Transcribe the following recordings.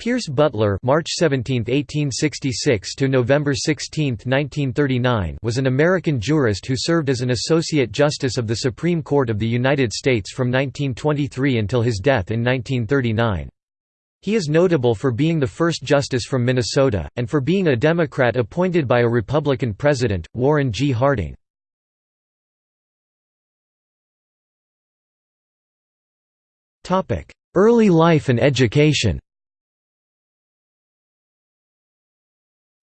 Pierce Butler (March 17, 1866 to November 16, 1939) was an American jurist who served as an associate justice of the Supreme Court of the United States from 1923 until his death in 1939. He is notable for being the first justice from Minnesota, and for being a Democrat appointed by a Republican president, Warren G. Harding. Topic: Early life and education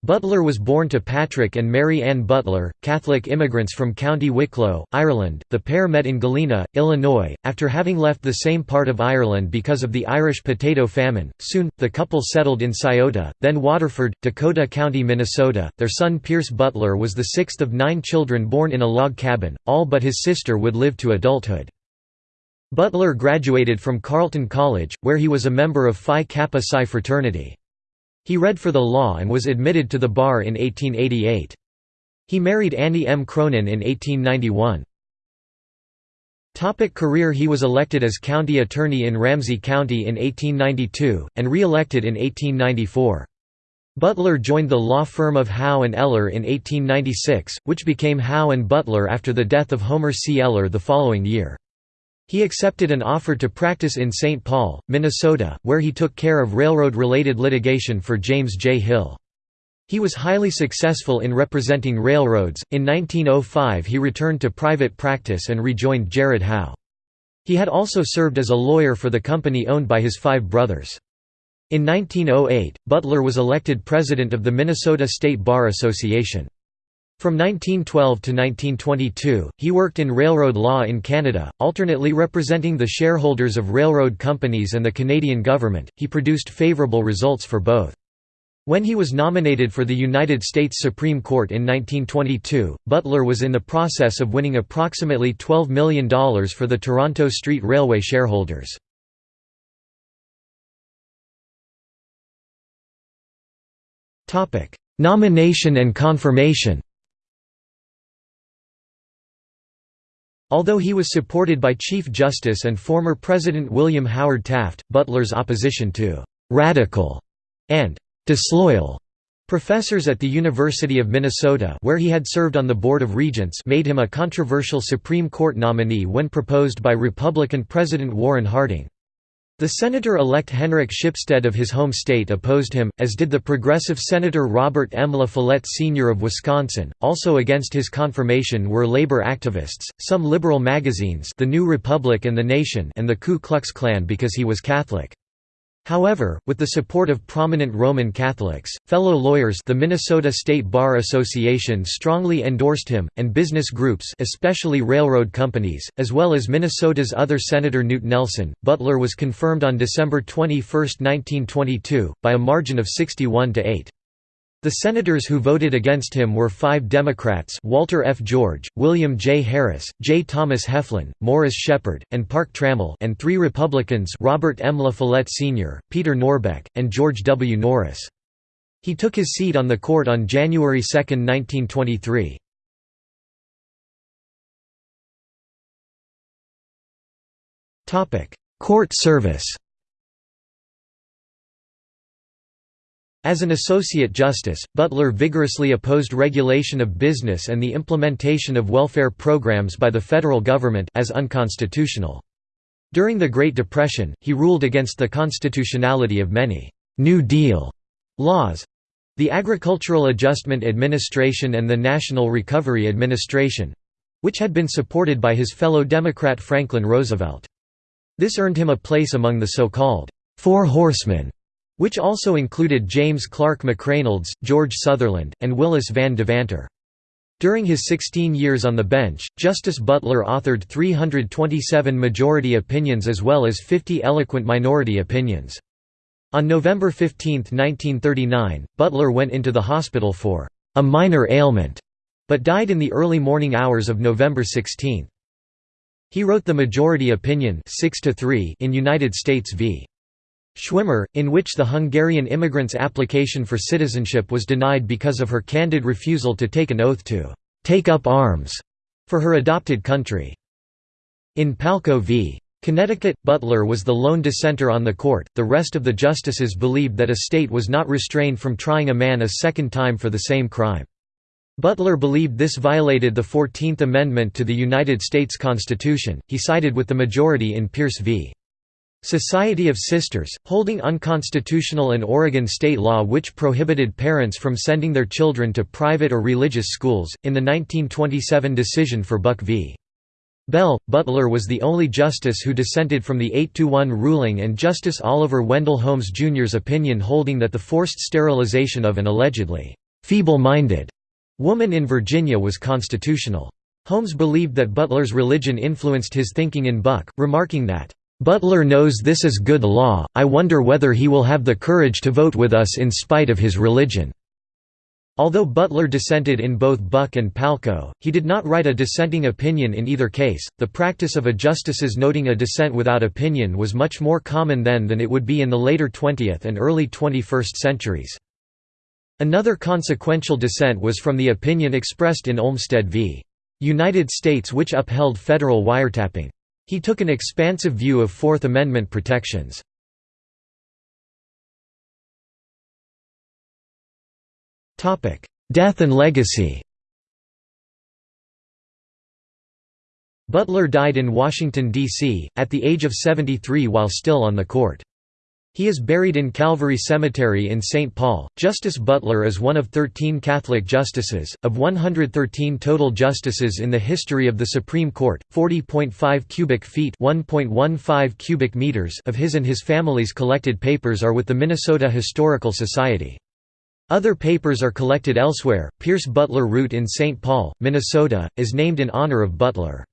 Butler was born to Patrick and Mary Ann Butler, Catholic immigrants from County Wicklow, Ireland. The pair met in Galena, Illinois, after having left the same part of Ireland because of the Irish potato famine. Soon, the couple settled in Scioto, then Waterford, Dakota County, Minnesota. Their son Pierce Butler was the sixth of nine children born in a log cabin, all but his sister would live to adulthood. Butler graduated from Carleton College, where he was a member of Phi Kappa Psi fraternity. He read for the law and was admitted to the bar in 1888. He married Annie M. Cronin in 1891. Topic career He was elected as county attorney in Ramsey County in 1892, and re-elected in 1894. Butler joined the law firm of Howe and Eller in 1896, which became Howe and Butler after the death of Homer C. Eller the following year. He accepted an offer to practice in St. Paul, Minnesota, where he took care of railroad-related litigation for James J. Hill. He was highly successful in representing railroads. In 1905 he returned to private practice and rejoined Jared Howe. He had also served as a lawyer for the company owned by his five brothers. In 1908, Butler was elected president of the Minnesota State Bar Association. From 1912 to 1922, he worked in railroad law in Canada, alternately representing the shareholders of railroad companies and the Canadian government. He produced favorable results for both. When he was nominated for the United States Supreme Court in 1922, Butler was in the process of winning approximately $12 million for the Toronto Street Railway shareholders. Nomination and confirmation Although he was supported by Chief Justice and former President William Howard Taft, Butler's opposition to «radical» and «disloyal» professors at the University of Minnesota where he had served on the Board of Regents made him a controversial Supreme Court nominee when proposed by Republican President Warren Harding. The senator-elect Henrik Shipstead of his home state opposed him, as did the progressive Senator Robert M. La Follette Sr. of Wisconsin. Also against his confirmation were labor activists, some liberal magazines The New Republic and The Nation and the Ku Klux Klan because he was Catholic. However, with the support of prominent Roman Catholics, fellow lawyers the Minnesota State Bar Association strongly endorsed him, and business groups especially railroad companies, as well as Minnesota's other Senator Knute Nelson, Butler was confirmed on December 21, 1922, by a margin of 61 to 8. The senators who voted against him were five Democrats Walter F. George, William J. Harris, J. Thomas Heflin, Morris Sheppard, and Park Trammell and three Republicans Robert M. La Follette Sr., Peter Norbeck, and George W. Norris. He took his seat on the court on January 2, 1923. Court service As an Associate Justice, Butler vigorously opposed regulation of business and the implementation of welfare programs by the federal government as unconstitutional. During the Great Depression, he ruled against the constitutionality of many «New Deal» laws. The Agricultural Adjustment Administration and the National Recovery Administration—which had been supported by his fellow Democrat Franklin Roosevelt. This earned him a place among the so-called Four Horsemen which also included James Clark McReynolds, George Sutherland, and Willis Van Devanter. During his 16 years on the bench, Justice Butler authored 327 majority opinions as well as 50 eloquent minority opinions. On November 15, 1939, Butler went into the hospital for a minor ailment, but died in the early morning hours of November 16. He wrote the majority opinion 6 in United States v. Schwimmer, in which the Hungarian immigrant's application for citizenship was denied because of her candid refusal to take an oath to «take up arms» for her adopted country. In Palko v. Connecticut, Butler was the lone dissenter on the court, the rest of the justices believed that a state was not restrained from trying a man a second time for the same crime. Butler believed this violated the Fourteenth Amendment to the United States Constitution, he sided with the majority in Pierce v. Society of Sisters, holding unconstitutional an Oregon state law which prohibited parents from sending their children to private or religious schools. In the 1927 decision for Buck v. Bell, Butler was the only justice who dissented from the 8–1 ruling and Justice Oliver Wendell Holmes Jr.'s opinion holding that the forced sterilization of an allegedly «feeble-minded» woman in Virginia was constitutional. Holmes believed that Butler's religion influenced his thinking in Buck, remarking that Butler knows this is good law, I wonder whether he will have the courage to vote with us in spite of his religion." Although Butler dissented in both Buck and Palko, he did not write a dissenting opinion in either case. The practice of a justice's noting a dissent without opinion was much more common then than it would be in the later 20th and early 21st centuries. Another consequential dissent was from the opinion expressed in Olmstead v. United States which upheld federal wiretapping. He took an expansive view of Fourth Amendment protections. Death and legacy Butler died in Washington, D.C., at the age of 73 while still on the court. He is buried in Calvary Cemetery in St. Paul. Justice Butler is one of 13 Catholic justices, of 113 total justices in the history of the Supreme Court. 40.5 cubic feet (1.15 cubic meters) of his and his family's collected papers are with the Minnesota Historical Society. Other papers are collected elsewhere. Pierce Butler Route in St. Paul, Minnesota, is named in honor of Butler.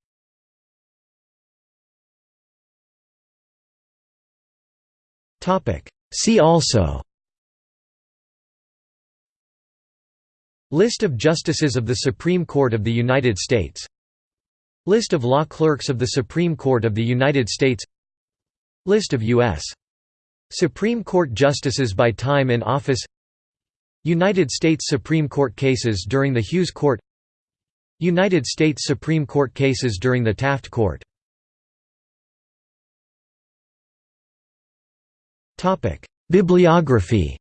See also. List of Justices of the Supreme Court of the United States. List of law clerks of the Supreme Court of the United States. List of U.S. Supreme Court justices by time in office. United States Supreme Court cases during the Hughes Court. United States Supreme Court cases during the Taft Court Bibliography.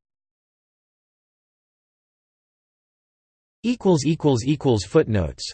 Footnotes